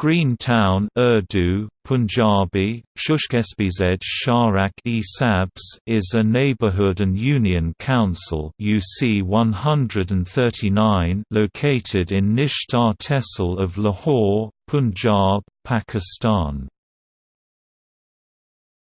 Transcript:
Green Town Urdu, Punjabi, Shushkespized Sharak e Sabs is a neighborhood and union council UC 139 located in Nishtar Tehsil of Lahore, Punjab, Pakistan.